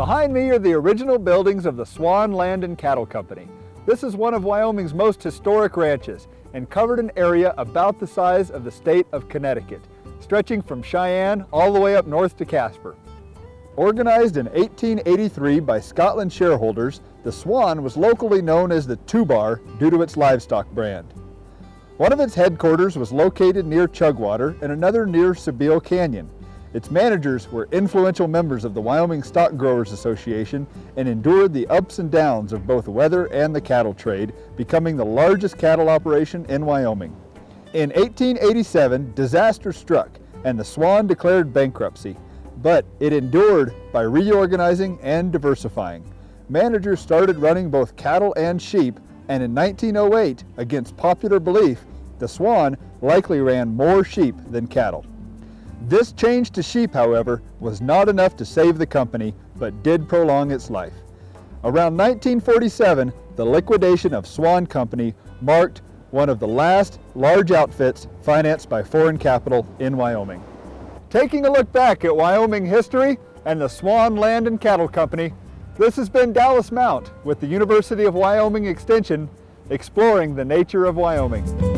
Behind me are the original buildings of the Swan Land and Cattle Company. This is one of Wyoming's most historic ranches and covered an area about the size of the state of Connecticut, stretching from Cheyenne all the way up north to Casper. Organized in 1883 by Scotland shareholders, the Swan was locally known as the Two Bar due to its livestock brand. One of its headquarters was located near Chugwater and another near Sybille Canyon. Its managers were influential members of the Wyoming Stock Growers Association and endured the ups and downs of both weather and the cattle trade, becoming the largest cattle operation in Wyoming. In 1887, disaster struck and the Swan declared bankruptcy, but it endured by reorganizing and diversifying. Managers started running both cattle and sheep, and in 1908, against popular belief, the Swan likely ran more sheep than cattle. This change to sheep, however, was not enough to save the company, but did prolong its life. Around 1947, the liquidation of Swan Company marked one of the last large outfits financed by foreign capital in Wyoming. Taking a look back at Wyoming history and the Swan Land and Cattle Company, this has been Dallas Mount with the University of Wyoming Extension exploring the nature of Wyoming.